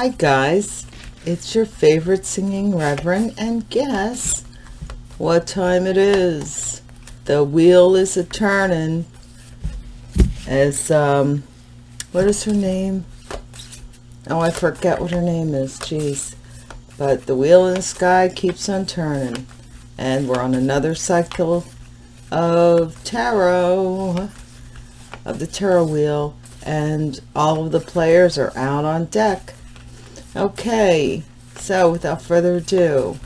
Hi guys, it's your favorite singing reverend and guess what time it is. The wheel is a turning as um what is her name? Oh, I forget what her name is. Jeez. But the wheel in the sky keeps on turning. And we're on another cycle of tarot, of the tarot wheel. And all of the players are out on deck. Okay, so without further ado,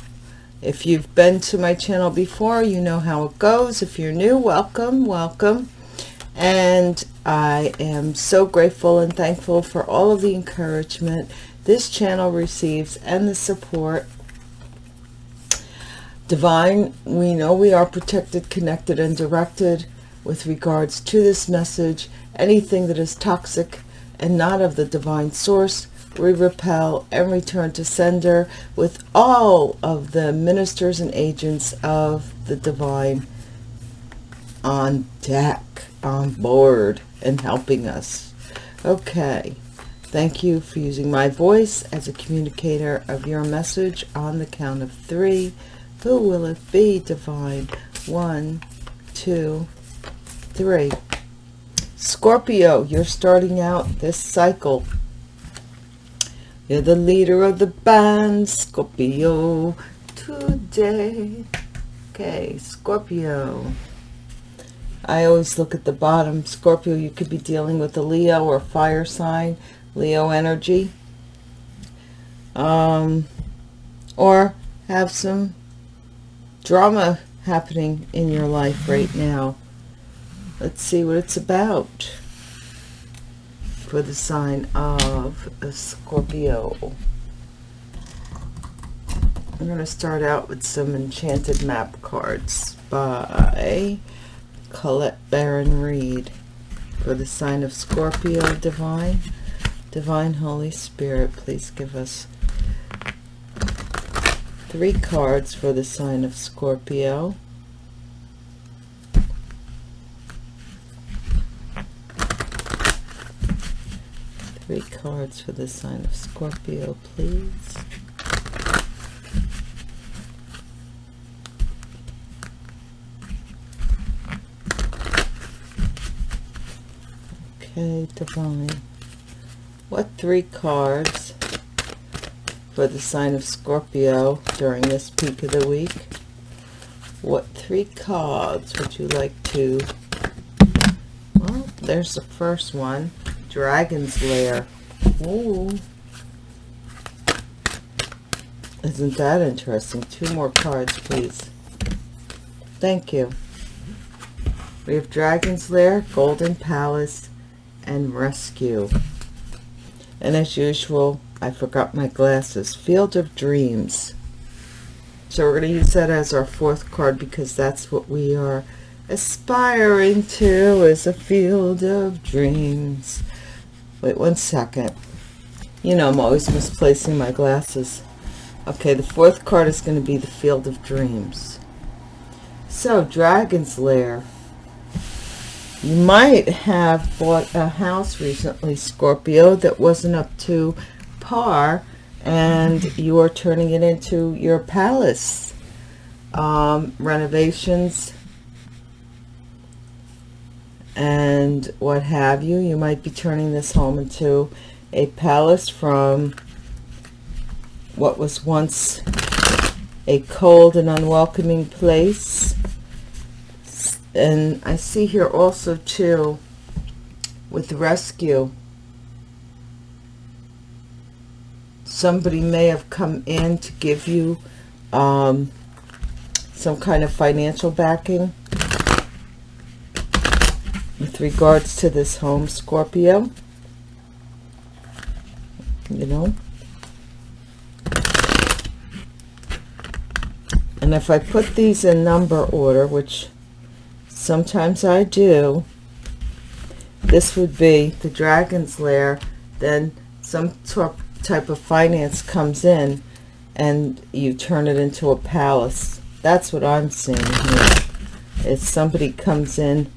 if you've been to my channel before, you know how it goes. If you're new, welcome, welcome. And I am so grateful and thankful for all of the encouragement this channel receives and the support. Divine, we know we are protected, connected, and directed with regards to this message. Anything that is toxic and not of the divine source we repel and return to sender with all of the ministers and agents of the divine on deck, on board, and helping us. Okay, thank you for using my voice as a communicator of your message on the count of three. Who will it be, divine? One, two, three. Scorpio, you're starting out this cycle you're the leader of the band, Scorpio, today. Okay, Scorpio. I always look at the bottom. Scorpio, you could be dealing with a Leo or fire sign, Leo energy. Um, or have some drama happening in your life right now. Let's see what it's about for the sign of Scorpio. I'm going to start out with some enchanted map cards by Colette Baron Reid for the sign of Scorpio Divine. Divine Holy Spirit, please give us three cards for the sign of Scorpio. Three cards for the sign of Scorpio, please. Okay, Divine. What three cards for the sign of Scorpio during this peak of the week? What three cards would you like to... Well, there's the first one. Dragon's Lair. Ooh. Isn't that interesting? Two more cards, please. Thank you. We have Dragon's Lair, Golden Palace, and Rescue. And as usual, I forgot my glasses. Field of Dreams. So we're going to use that as our fourth card because that's what we are aspiring to is a field of dreams. Wait one second. You know, I'm always misplacing my glasses. Okay, the fourth card is going to be the Field of Dreams. So, Dragon's Lair. You might have bought a house recently, Scorpio, that wasn't up to par, and you are turning it into your palace. Um, renovations, and what have you. You might be turning this home into a palace from what was once a cold and unwelcoming place. And I see here also too with rescue. Somebody may have come in to give you um, some kind of financial backing with regards to this home Scorpio. You know? And if I put these in number order which sometimes I do this would be the dragon's lair then some type of finance comes in and you turn it into a palace. That's what I'm seeing here. is somebody comes in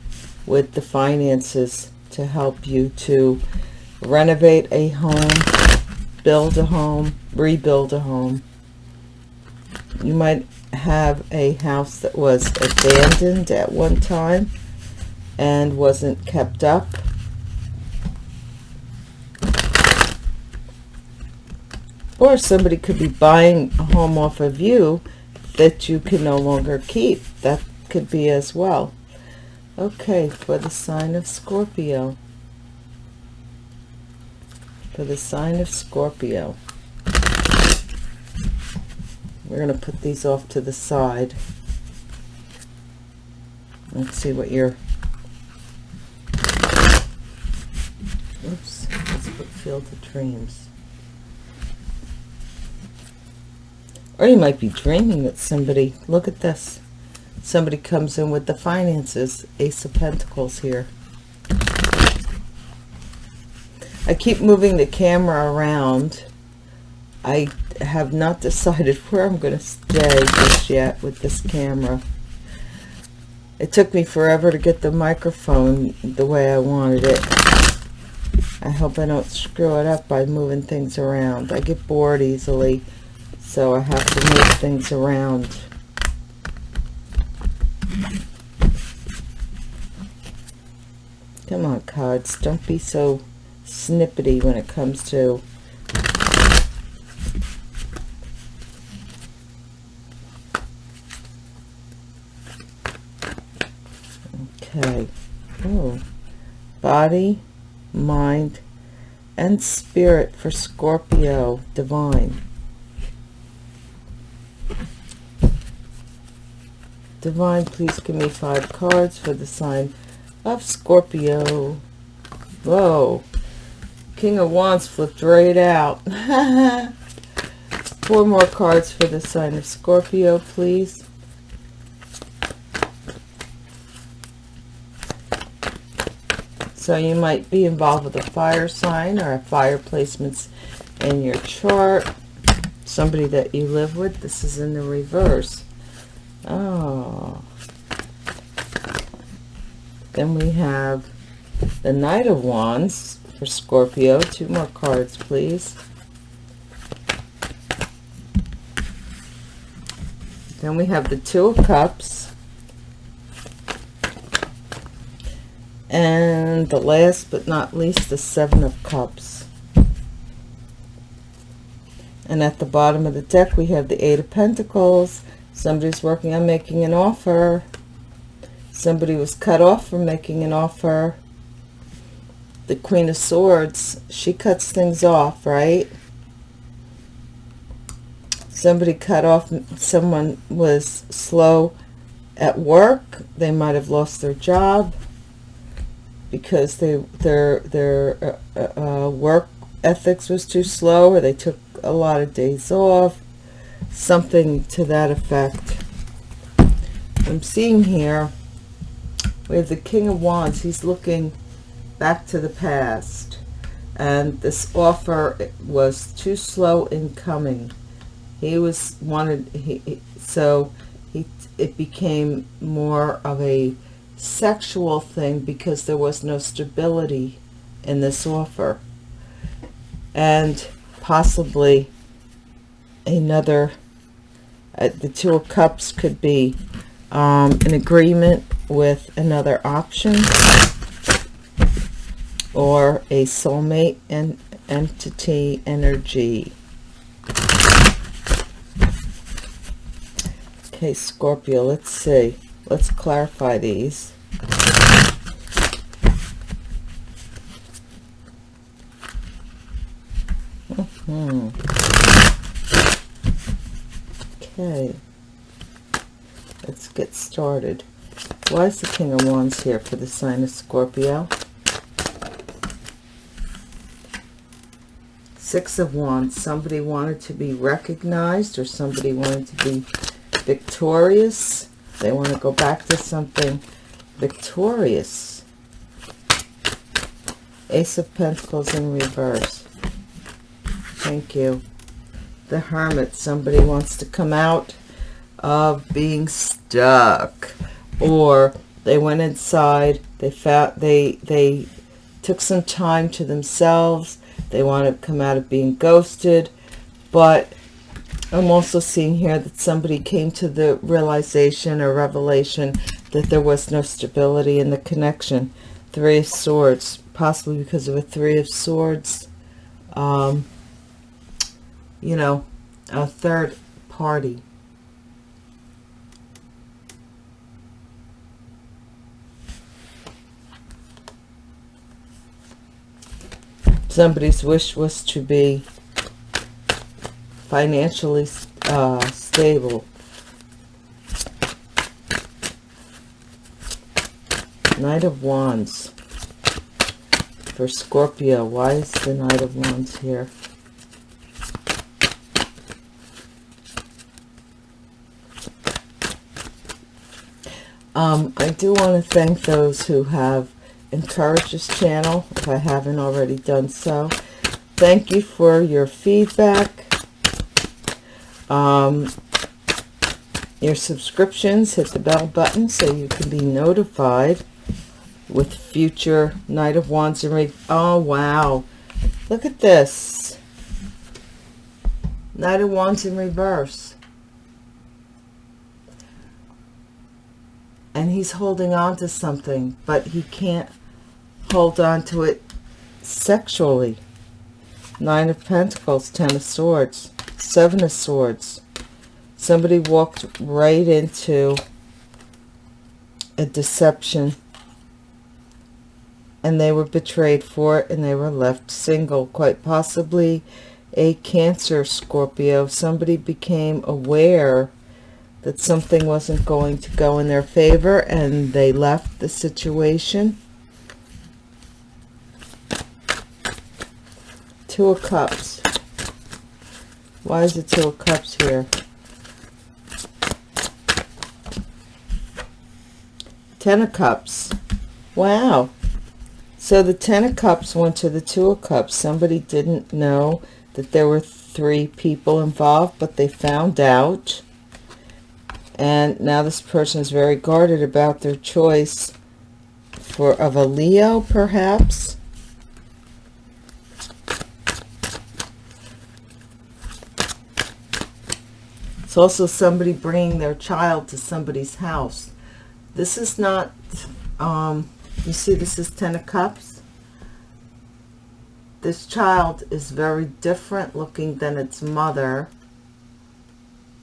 with the finances to help you to renovate a home, build a home, rebuild a home. You might have a house that was abandoned at one time and wasn't kept up. Or somebody could be buying a home off of you that you can no longer keep. That could be as well. Okay, for the sign of Scorpio. For the sign of Scorpio. We're going to put these off to the side. Let's see what your... Oops, let's put Field of Dreams. Or you might be dreaming that somebody, look at this, somebody comes in with the finances, Ace of Pentacles here. I keep moving the camera around. I have not decided where I'm going to stay just yet with this camera. It took me forever to get the microphone the way I wanted it. I hope I don't screw it up by moving things around. I get bored easily so I have to move things around. Come on, cards. Don't be so snippety when it comes to Okay. Oh. Body, mind, and spirit for Scorpio divine. Divine, please give me five cards for the sign of Scorpio. Whoa. King of Wands flipped right out. Four more cards for the sign of Scorpio, please. So you might be involved with a fire sign or a fire placements in your chart. Somebody that you live with. This is in the reverse. Oh. Then we have the Knight of Wands for Scorpio. Two more cards, please. Then we have the Two of Cups. And the last but not least, the Seven of Cups. And at the bottom of the deck, we have the Eight of Pentacles, Somebody's working on making an offer. Somebody was cut off from making an offer. The Queen of Swords, she cuts things off, right? Somebody cut off, someone was slow at work. They might have lost their job because they their their uh, uh, work ethics was too slow or they took a lot of days off something to that effect. I'm seeing here, we have the King of Wands. He's looking back to the past. And this offer was too slow in coming. He was wanted, he, so he, it became more of a sexual thing because there was no stability in this offer. And possibly another uh, the two of cups could be um, an agreement with another option or a soulmate and entity energy okay Scorpio let's see let's clarify these mm -hmm. Okay. Let's get started. Why is the King of Wands here for the sign of Scorpio? Six of Wands. Somebody wanted to be recognized or somebody wanted to be victorious. They want to go back to something victorious. Ace of Pentacles in reverse. Thank you the hermit somebody wants to come out of being stuck or they went inside they found they they took some time to themselves They want to come out of being ghosted. But I'm also seeing here that somebody came to the realization or revelation that there was no stability in the connection. Three of Swords, possibly because of a Three of Swords. Um, you know, a third party. Somebody's wish was to be financially uh, stable. Knight of Wands for Scorpio. Why is the Knight of Wands here? Um, I do want to thank those who have encouraged this channel, if I haven't already done so. Thank you for your feedback, um, your subscriptions. Hit the bell button so you can be notified with future Knight of Wands and Re Oh, wow. Look at this. Knight of Wands in reverse. And he's holding on to something, but he can't hold on to it sexually. Nine of Pentacles, Ten of Swords, Seven of Swords. Somebody walked right into a deception and they were betrayed for it and they were left single. Quite possibly a Cancer Scorpio. Somebody became aware that something wasn't going to go in their favor and they left the situation. Two of Cups. Why is it Two of Cups here? Ten of Cups. Wow. So the Ten of Cups went to the Two of Cups. Somebody didn't know that there were three people involved, but they found out and now this person is very guarded about their choice for of a Leo perhaps. It's also somebody bringing their child to somebody's house. This is not um you see this is ten of cups. This child is very different looking than its mother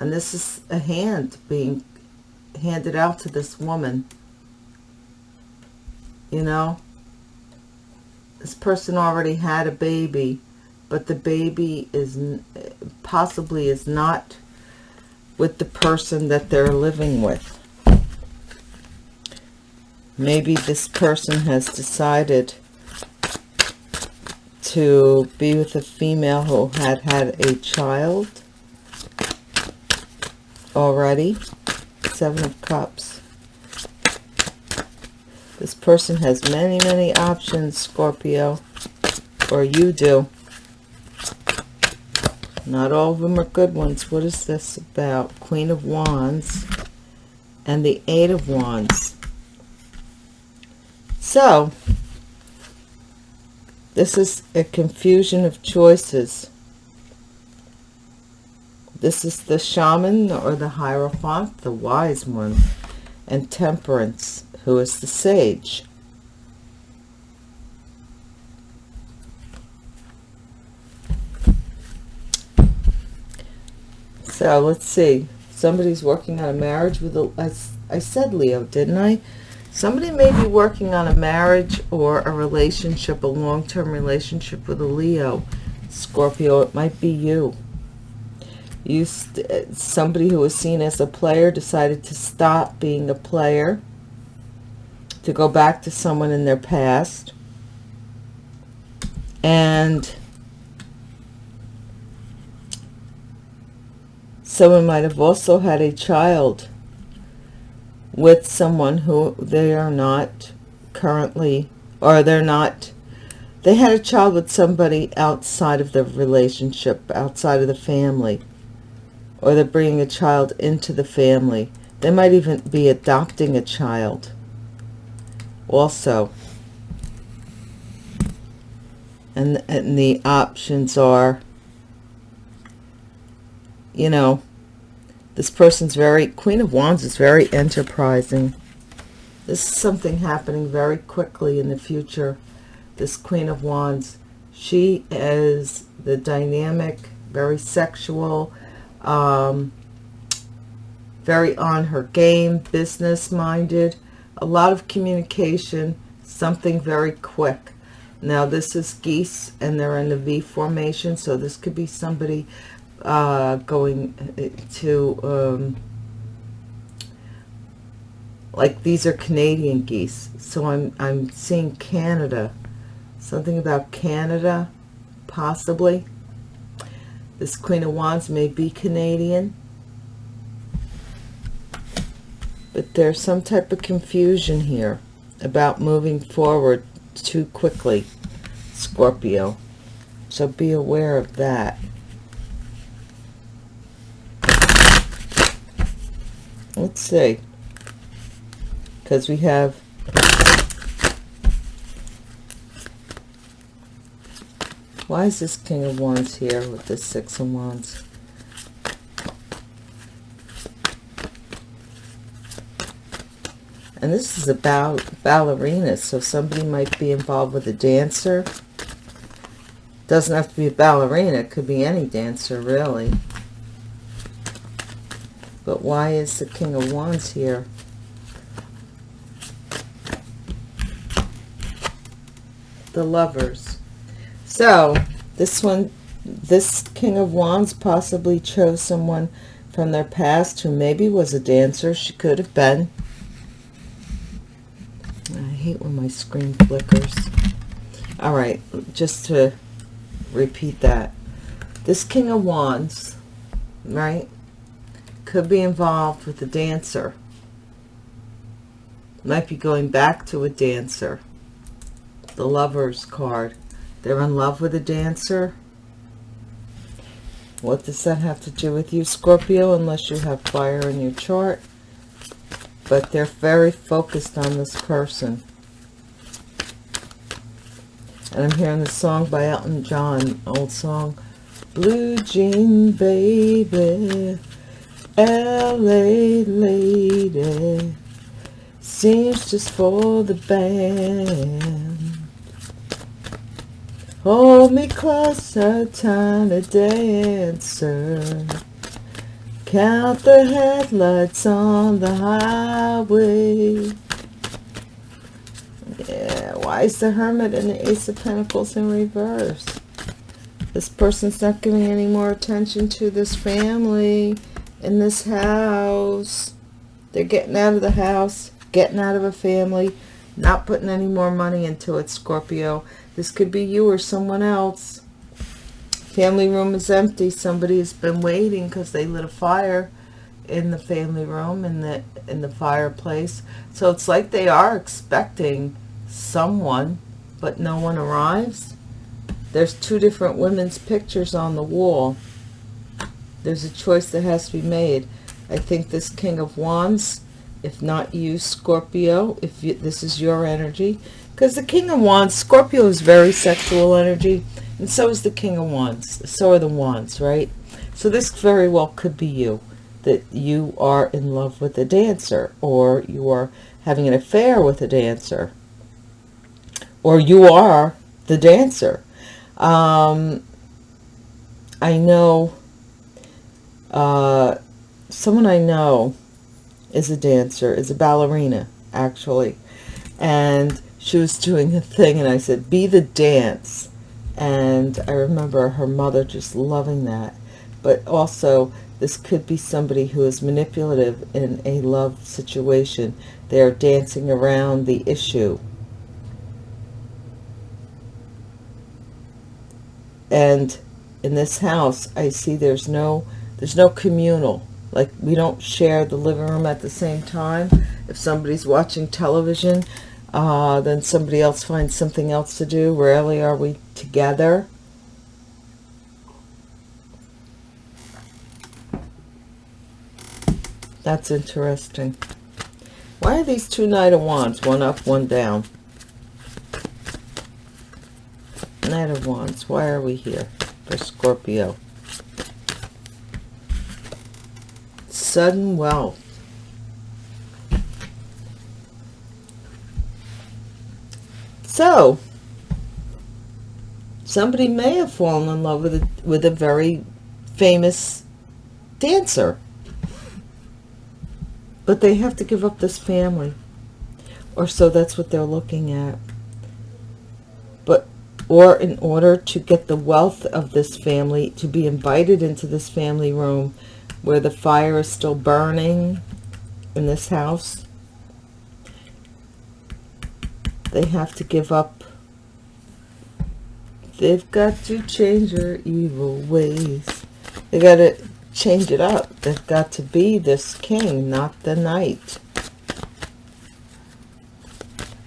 and this is a hand being handed out to this woman. You know? This person already had a baby but the baby is possibly is not with the person that they're living with. Maybe this person has decided to be with a female who had had a child already. Seven of Cups. This person has many, many options, Scorpio. Or you do. Not all of them are good ones. What is this about? Queen of Wands and the Eight of Wands. So, this is a confusion of choices. This is the shaman or the hierophant, the wise one, and temperance, who is the sage. So let's see. Somebody's working on a marriage with a, I, I said Leo, didn't I? Somebody may be working on a marriage or a relationship, a long-term relationship with a Leo. Scorpio, it might be you you uh, somebody who was seen as a player decided to stop being a player to go back to someone in their past. And someone might have also had a child with someone who they are not currently or they're not they had a child with somebody outside of the relationship outside of the family or they're bringing a child into the family. They might even be adopting a child. Also, And, and the options are, you know, this person's very, Queen of Wands is very enterprising. This is something happening very quickly in the future. This Queen of Wands, she is the dynamic, very sexual, um, very on her game, business-minded, a lot of communication, something very quick. Now this is geese and they're in the V formation, so this could be somebody uh, going to, um, like these are Canadian geese. So I'm, I'm seeing Canada, something about Canada, possibly. This Queen of Wands may be Canadian. But there's some type of confusion here about moving forward too quickly, Scorpio. So be aware of that. Let's see. Because we have Why is this King of Wands here with this Six of Wands? And this is about ballerina, so somebody might be involved with a dancer. Doesn't have to be a ballerina, it could be any dancer, really. But why is the King of Wands here? The Lovers. So, this one, this King of Wands possibly chose someone from their past who maybe was a dancer. She could have been I hate when my screen flickers. All right, just to repeat that. This King of Wands, right, could be involved with a dancer. Might be going back to a dancer. The Lover's card. They're in love with a dancer. What does that have to do with you, Scorpio, unless you have fire in your chart? But they're very focused on this person. And I'm hearing the song by Elton John, old song. Blue Jean Baby, L.A. lady, seems just for the band. Hold me closer, time tiny dancer. Count the headlights on the highway. Yeah, why is the Hermit and the Ace of Pentacles in reverse? This person's not giving any more attention to this family in this house. They're getting out of the house, getting out of a family, not putting any more money into it, Scorpio. This could be you or someone else. Family room is empty. Somebody has been waiting because they lit a fire in the family room in the in the fireplace. So it's like they are expecting someone, but no one arrives. There's two different women's pictures on the wall. There's a choice that has to be made. I think this King of Wands, if not you, Scorpio, if you, this is your energy, because the King of Wands, Scorpio is very sexual energy, and so is the King of Wands. So are the Wands, right? So this very well could be you, that you are in love with a dancer, or you are having an affair with a dancer, or you are the dancer. Um, I know uh, someone I know is a dancer, is a ballerina, actually. And she was doing a thing, and I said, be the dance. And I remember her mother just loving that. But also, this could be somebody who is manipulative in a love situation. They are dancing around the issue and in this house I see there's no there's no communal like we don't share the living room at the same time if somebody's watching television uh, then somebody else finds something else to do rarely are we together that's interesting why are these two knight of wands one up one down Knight of Wands. Why are we here for Scorpio? Sudden wealth. So, somebody may have fallen in love with a, with a very famous dancer. But they have to give up this family. Or so that's what they're looking at. But, or in order to get the wealth of this family, to be invited into this family room where the fire is still burning in this house, they have to give up. They've got to change their evil ways. They got to change it up. They've got to be this king, not the knight.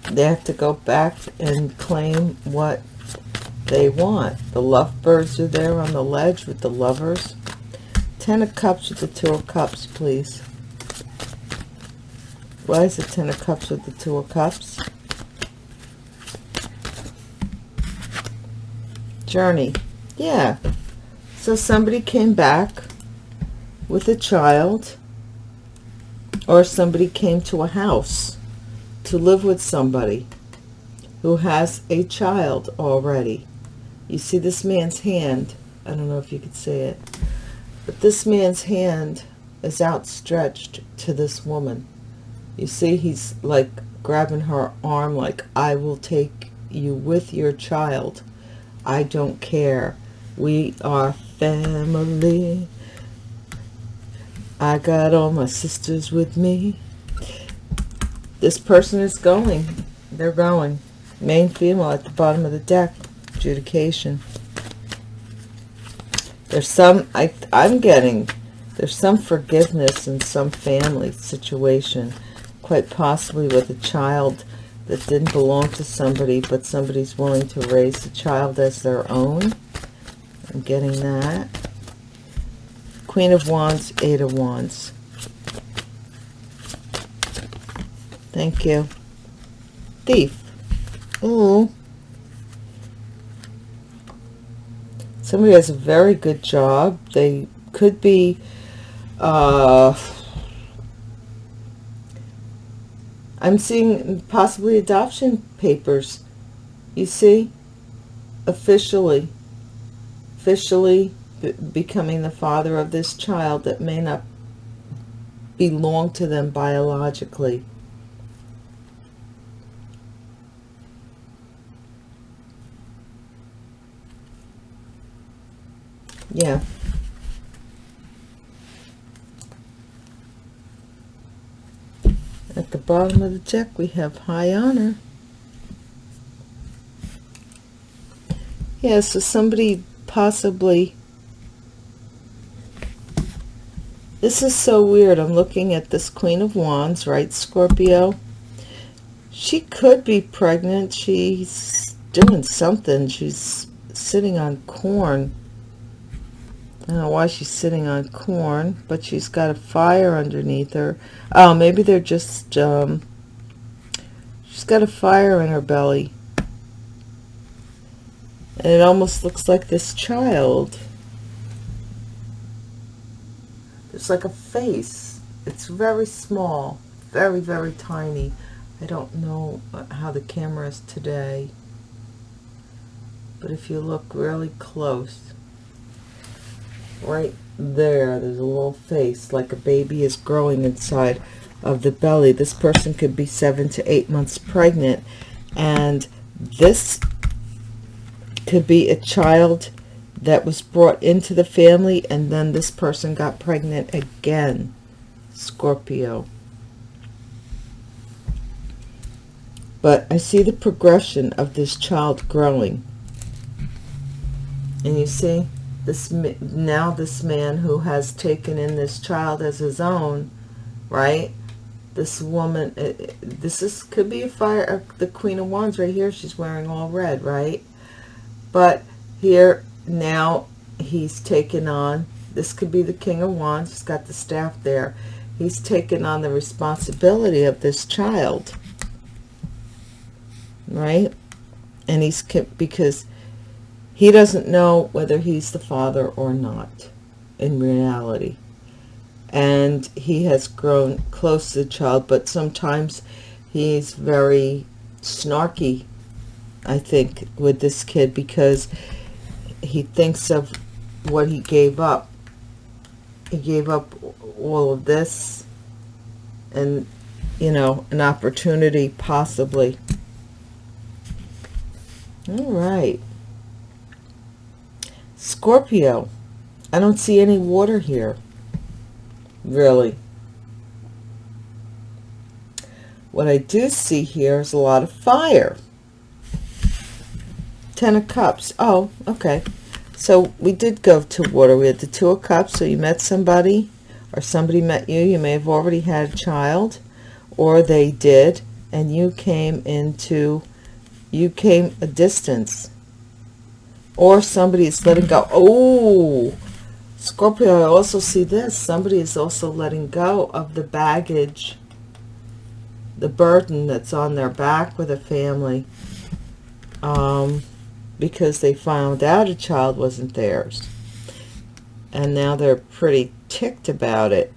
They have to go back and claim what they want. The lovebirds are there on the ledge with the lovers. Ten of Cups with the Two of Cups, please. Why is it Ten of Cups with the Two of Cups? Journey. Yeah. So somebody came back with a child or somebody came to a house to live with somebody who has a child already. You see this man's hand. I don't know if you could see it. But this man's hand is outstretched to this woman. You see he's like grabbing her arm like, I will take you with your child. I don't care. We are family. I got all my sisters with me. This person is going. They're going. Main female at the bottom of the deck. Adjudication. There's some, I, I'm getting, there's some forgiveness in some family situation. Quite possibly with a child that didn't belong to somebody, but somebody's willing to raise the child as their own. I'm getting that. Queen of Wands, Eight of Wands. Thank you. Thief. Oh. Somebody has a very good job. They could be... Uh, I'm seeing possibly adoption papers. You see? Officially. Officially becoming the father of this child that may not belong to them biologically. Yeah. At the bottom of the deck, we have high honor. Yeah, so somebody possibly This is so weird. I'm looking at this Queen of Wands, right, Scorpio? She could be pregnant. She's doing something. She's sitting on corn. I don't know why she's sitting on corn, but she's got a fire underneath her. Oh, maybe they're just, um, she's got a fire in her belly. And it almost looks like this child it's like a face. It's very small, very, very tiny. I don't know how the camera is today. But if you look really close, right there, there's a little face like a baby is growing inside of the belly. This person could be seven to eight months pregnant. And this could be a child that was brought into the family and then this person got pregnant again Scorpio but I see the progression of this child growing and you see this now this man who has taken in this child as his own right? This woman eh, eh, this is could be a fire uh, the queen of wands right here she's wearing all red right? But here now he's taken on this could be the king of wands he's got the staff there. He's taken on the responsibility of this child right? And he's because he doesn't know whether he's the father or not in reality. And he has grown close to the child but sometimes he's very snarky I think with this kid because he thinks of what he gave up. He gave up all of this and you know an opportunity possibly. All right Scorpio I don't see any water here really what I do see here is a lot of fire ten of cups oh okay so we did go to water. We had the Two of Cups. So you met somebody or somebody met you. You may have already had a child or they did. And you came into, you came a distance. Or somebody is letting go. Oh, Scorpio, I also see this. Somebody is also letting go of the baggage, the burden that's on their back with a family. Um, because they found out a child wasn't theirs. And now they're pretty ticked about it.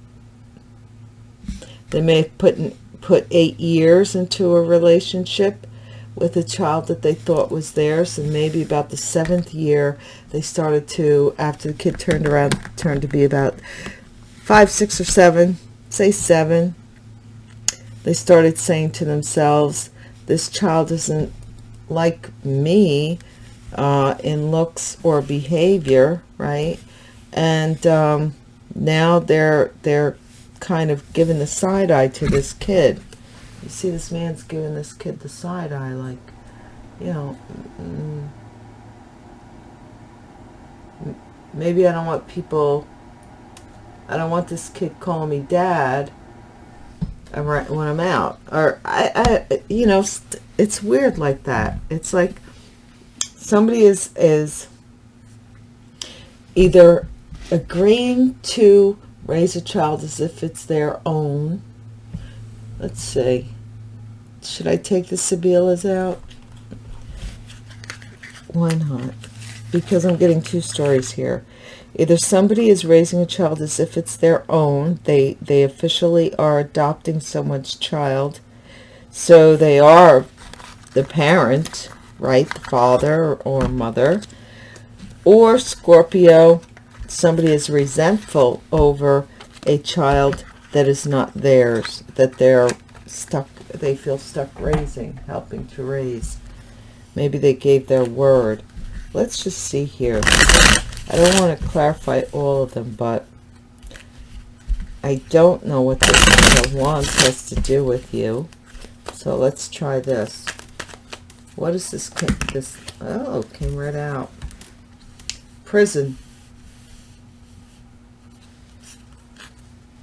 They may have put, put eight years into a relationship with a child that they thought was theirs. And maybe about the seventh year, they started to, after the kid turned around, turned to be about five, six, or seven, say seven, they started saying to themselves, this child isn't like me uh, in looks or behavior, right? And um, now they're they're kind of giving the side eye to this kid. You see, this man's giving this kid the side eye, like, you know, mm, maybe I don't want people. I don't want this kid calling me dad I'm right when I'm out, or I, I, you know, it's weird like that. It's like somebody is is either agreeing to raise a child as if it's their own let's see should I take the Sibillas out why not because I'm getting two stories here either somebody is raising a child as if it's their own they they officially are adopting someone's child so they are the parent right? The father or mother. Or Scorpio, somebody is resentful over a child that is not theirs, that they're stuck, they feel stuck raising, helping to raise. Maybe they gave their word. Let's just see here. I don't want to clarify all of them, but I don't know what this Wands has to do with you. So let's try this. What is this? This oh, came right out. Prison.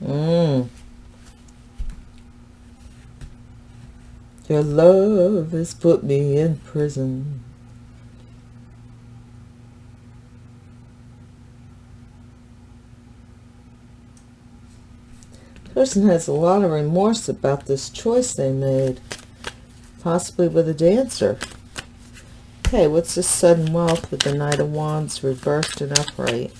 Mm. Your love has put me in prison. Person has a lot of remorse about this choice they made possibly with a dancer. Okay, what's this sudden wealth with the Knight of Wands reversed and upright?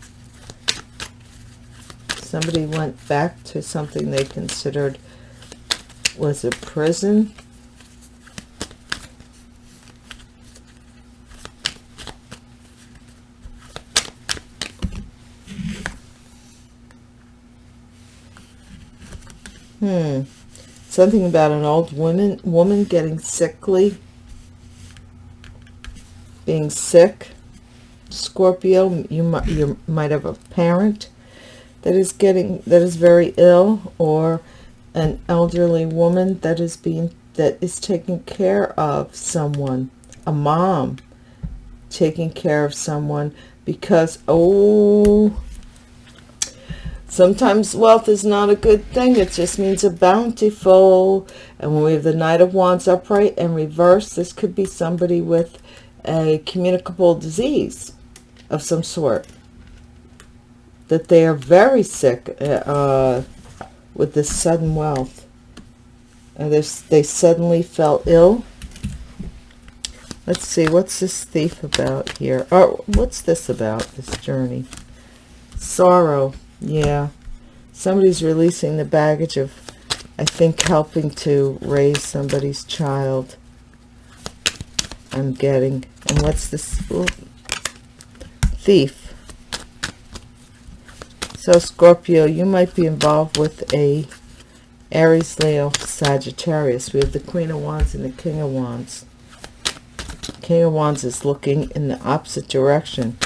Somebody went back to something they considered was a prison. Hmm. Something about an old woman woman getting sickly? Being sick? Scorpio you might you might have a parent that is getting that is very ill or an elderly woman that is being that is taking care of someone a mom taking care of someone because oh Sometimes wealth is not a good thing. It just means a bountiful. And when we have the Knight of Wands upright and reverse, this could be somebody with a communicable disease of some sort. That they are very sick uh, with this sudden wealth. And they suddenly fell ill. Let's see, what's this thief about here? Oh, what's this about, this journey? Sorrow, yeah. Somebody's releasing the baggage of, I think, helping to raise somebody's child. I'm getting. And what's this? Ooh. Thief. So, Scorpio, you might be involved with a Aries, Leo, Sagittarius. We have the Queen of Wands and the King of Wands. King of Wands is looking in the opposite direction.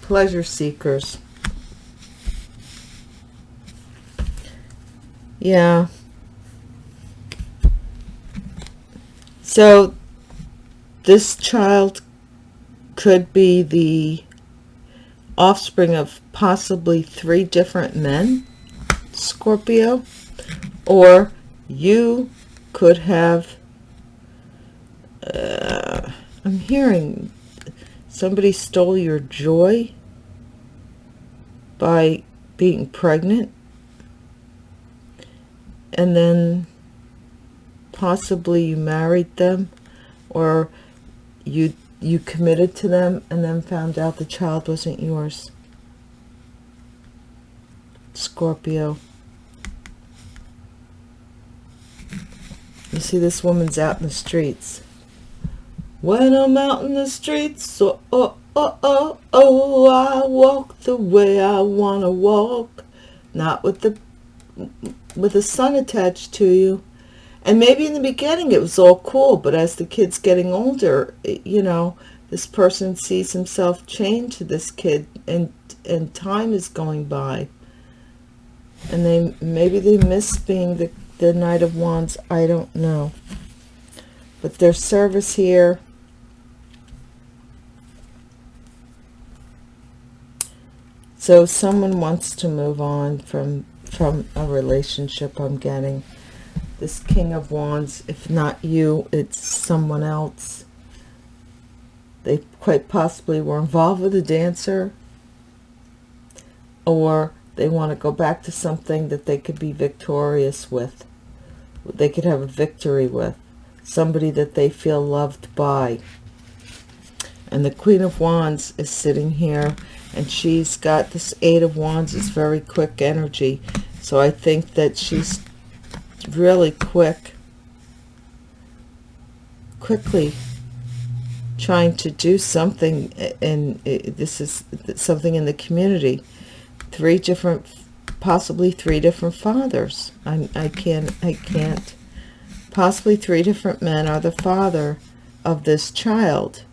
Pleasure seekers. Yeah. So this child could be the offspring of possibly three different men, Scorpio, or you could have uh, I'm hearing somebody stole your joy by being pregnant and then possibly you married them or you you committed to them and then found out the child wasn't yours Scorpio you see this woman's out in the streets when I'm out in the streets, oh, oh, oh, oh, oh, I walk the way I want to walk. Not with the, with the sun attached to you. And maybe in the beginning it was all cool, but as the kid's getting older, you know, this person sees himself chained to this kid and, and time is going by. And they, maybe they miss being the, the Knight of Wands. I don't know. But their service here So someone wants to move on from from a relationship I'm getting. This King of Wands, if not you, it's someone else. They quite possibly were involved with a dancer. Or they want to go back to something that they could be victorious with. They could have a victory with. Somebody that they feel loved by. And the Queen of Wands is sitting here and she's got this eight of wands is very quick energy so i think that she's really quick quickly trying to do something and uh, this is something in the community. Three different possibly three different fathers. I, I can't i can't. Possibly three different men are the father of this child.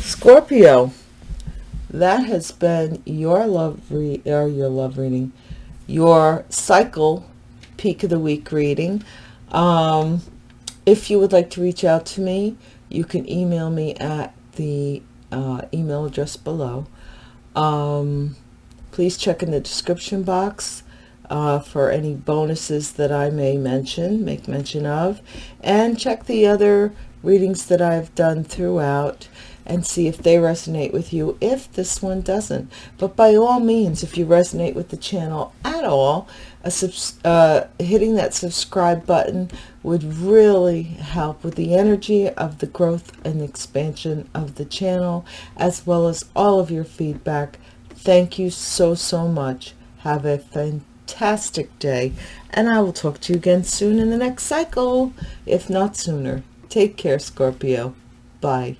Scorpio, that has been your love re or your love reading, your cycle peak of the week reading. Um, if you would like to reach out to me, you can email me at the uh, email address below. Um, please check in the description box uh, for any bonuses that I may mention, make mention of, and check the other readings that I've done throughout and see if they resonate with you. If this one doesn't but by all means if you resonate with the channel at all a uh, hitting that subscribe button would really help with the energy of the growth and expansion of the channel as well as all of your feedback. Thank you so so much. Have a fantastic day and I will talk to you again soon in the next cycle if not sooner. Take care Scorpio. Bye